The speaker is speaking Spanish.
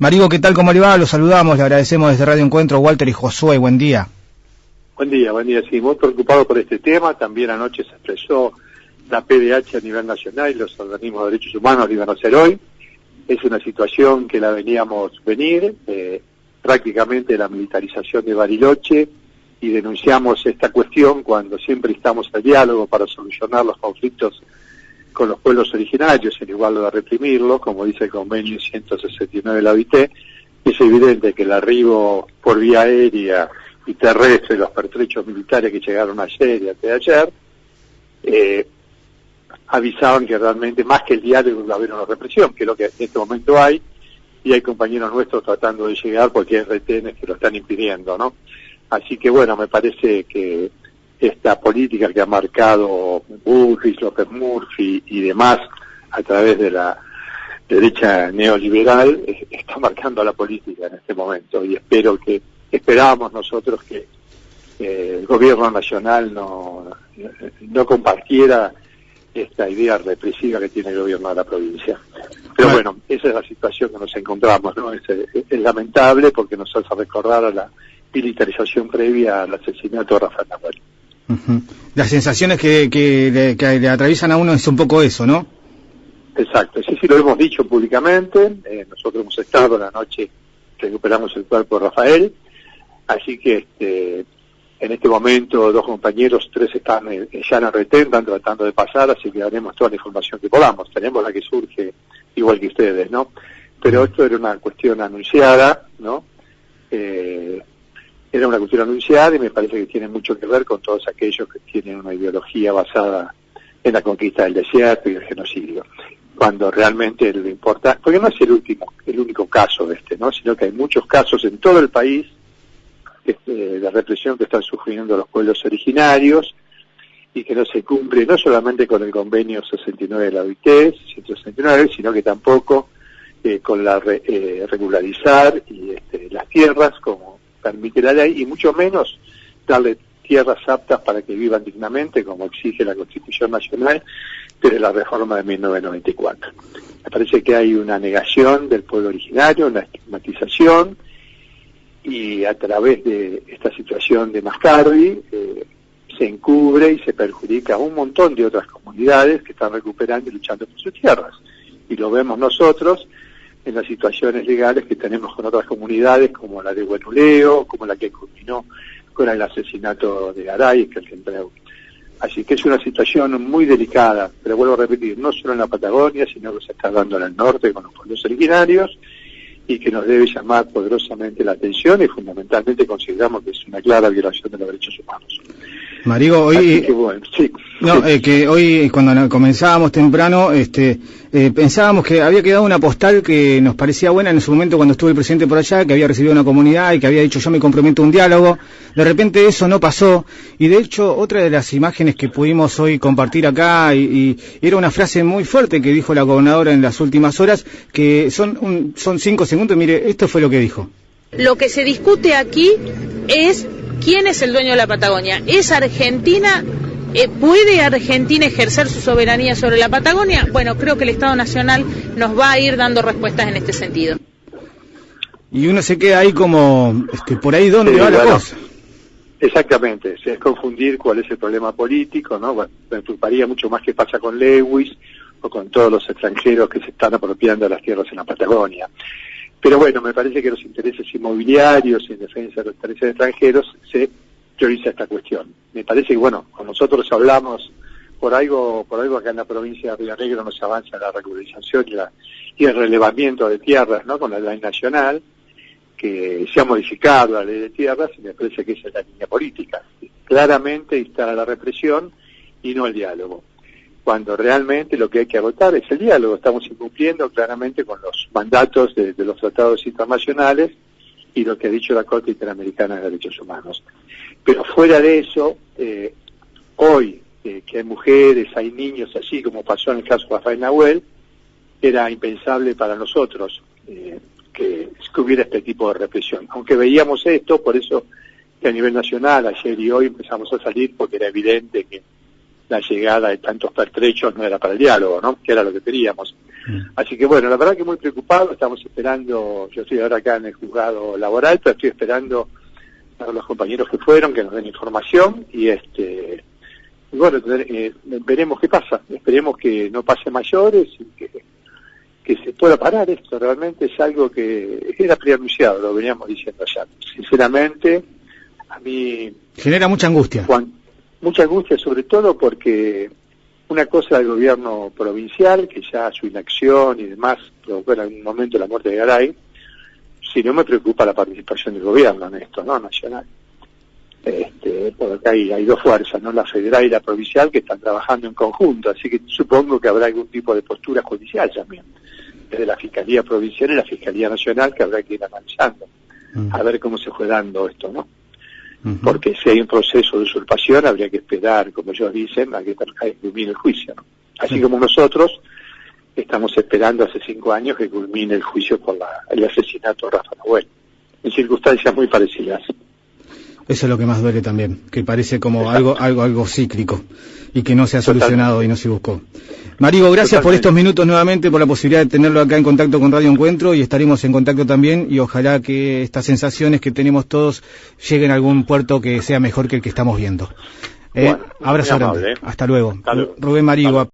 Marigo, ¿qué tal? ¿Cómo le va? Los saludamos, le agradecemos desde Radio Encuentro, Walter y Josué, buen día. Buen día, buen día, sí, muy preocupado por este tema, también anoche se expresó la PDH a nivel nacional y los organismos de derechos humanos lo iban a hacer hoy. Es una situación que la veníamos venir, eh, prácticamente la militarización de Bariloche, y denunciamos esta cuestión cuando siempre estamos al diálogo para solucionar los conflictos con los pueblos originarios, en igual de reprimirlos, como dice el convenio 169 de la OIT, es evidente que el arribo por vía aérea y terrestre, los pertrechos militares que llegaron ayer y antes ayer, eh, avisaban que realmente más que el diálogo iba a haber una represión, que es lo que en este momento hay, y hay compañeros nuestros tratando de llegar porque hay retenes que lo están impidiendo, ¿no? Así que bueno, me parece que esta política que ha marcado Bullrich, López Murphy y demás a través de la derecha neoliberal está marcando la política en este momento y espero que esperábamos nosotros que el gobierno nacional no, no compartiera esta idea represiva que tiene el gobierno de la provincia. Pero bueno, esa es la situación que nos encontramos, ¿no? Es, lamentable porque nos hace recordar a la militarización previa al asesinato de Rafael Nahuel. Las sensaciones que, que, le, atraviesan a uno es un poco eso, ¿no? Exacto, sí, sí, lo hemos dicho públicamente. Eh, nosotros hemos estado la noche, recuperamos el cuerpo de Rafael. Así que este, en este momento dos compañeros, tres están eh, ya en retén, están tratando de pasar, así que daremos toda la información que podamos. Tenemos la que surge igual que ustedes, ¿no? Pero esto era una cuestión anunciada, ¿no? Eh, era una cuestión anunciada y me parece que tiene mucho que ver con todos aquellos que tienen una ideología basada en la conquista del desierto y el genocidio. Cuando realmente lo importa, porque no es el último, el único caso de este, ¿no? Sino que hay muchos casos en todo el país este, de represión que están sufriendo los pueblos originarios y que no se cumple no solamente con el convenio 69 de la OIT, 169, sino que tampoco eh, con la eh, regularizar y este, las tierras como permite la ley y mucho menos darle tierras aptas para que vivan dignamente, como exige la Constitución Nacional desde la reforma de 1994. Me parece que hay una negación del pueblo originario, una estigmatización, y a través de esta situación de Mascardi eh, se encubre y se perjudica a un montón de otras comunidades que están recuperando y luchando por sus tierras. Y lo vemos nosotros en las situaciones legales que tenemos con otras comunidades, como la de Buenuleo, como la que culminó con el asesinato de Garay, que el Centreo. Así que es una situación muy delicada, pero vuelvo a repetir, no solo en la Patagonia, sino que se está dando en el norte con los pueblos originarios y que nos debe llamar poderosamente la atención y fundamentalmente consideramos que es una clara violación de los derechos humanos. Marigo, hoy, no, eh, que hoy cuando comenzábamos temprano, este, eh, pensábamos que había quedado una postal que nos parecía buena en su momento cuando estuvo el presidente por allá, que había recibido una comunidad y que había dicho yo me comprometo a un diálogo. De repente eso no pasó y de hecho otra de las imágenes que pudimos hoy compartir acá y, era una frase muy fuerte que dijo la gobernadora en las últimas horas que son son cinco segundos. Mire, esto fue lo que dijo. Lo que se discute aquí es quién es el dueño de la Patagonia. ¿Es Argentina? Eh, ¿Puede Argentina ejercer su soberanía sobre la Patagonia? Bueno, creo que el Estado Nacional nos va a ir dando respuestas en este sentido. Y uno se queda ahí como, este, por ahí dónde va la cosa. Exactamente, es confundir cuál es el problema político, ¿no? Bueno, me preocuparía mucho más qué pasa con Lewis o con todos los extranjeros que se están apropiando de las tierras en la Patagonia. Pero bueno, me parece que los intereses inmobiliarios y en defensa de los intereses extranjeros se prioriza esta cuestión. Me parece que, bueno, con nosotros hablamos por algo, por algo acá en la provincia de Río Negro no se avanza la regularización y, el relevamiento de tierras, ¿no? Con la ley nacional, que se ha modificado la ley de tierras y me parece que esa es la línea política. Claramente instala la represión y no el diálogo cuando realmente lo que hay que agotar es el diálogo. Estamos incumpliendo claramente con los mandatos de, los tratados internacionales y lo que ha dicho la Corte Interamericana de Derechos Humanos. Pero fuera de eso, eh, hoy eh, que hay mujeres, hay niños, así como pasó en el caso de Rafael Nahuel, era impensable para nosotros eh, que, que, hubiera este tipo de represión. Aunque veíamos esto, por eso que a nivel nacional, ayer y hoy empezamos a salir porque era evidente que la llegada de tantos pertrechos no era para el diálogo, ¿no? Que era lo que queríamos. Mm. Así que bueno, la verdad que muy preocupado, estamos esperando, yo estoy ahora acá en el juzgado laboral, pero estoy esperando a los compañeros que fueron, que nos den información y este y bueno, eh, veremos qué pasa, esperemos que no pase mayores y que, que se pueda parar esto, realmente es algo que era preanunciado, lo veníamos diciendo allá. Sinceramente, a mí... Genera mucha angustia. Mucha angustia sobre todo porque una cosa del gobierno provincial, que ya su inacción y demás provocó en algún momento la muerte de Garay, si no me preocupa la participación del gobierno en esto, ¿no? Nacional. Este, porque hay, hay dos fuerzas, ¿no? La federal y la provincial que están trabajando en conjunto, así que supongo que habrá algún tipo de postura judicial también, desde la Fiscalía Provincial y la Fiscalía Nacional que habrá que ir analizando, mm. a ver cómo se fue dando esto, ¿no? Porque si hay un proceso de usurpación habría que esperar, como ellos dicen, a que culmine el juicio, ¿no? Así como nosotros estamos esperando hace cinco años que culmine el juicio por la, el asesinato de Rafa Nahuel, en circunstancias muy parecidas. Eso es lo que más duele también, que parece como algo, algo, algo cíclico y que no se ha solucionado y no se buscó. Marigo, gracias por estos minutos nuevamente, por la posibilidad de tenerlo acá en contacto con Radio Encuentro y estaremos en contacto también y ojalá que estas sensaciones que tenemos todos lleguen a algún puerto que sea mejor que el que estamos viendo. Eh, abrazo grande. ¿eh? Hasta luego. Rubén Marigo.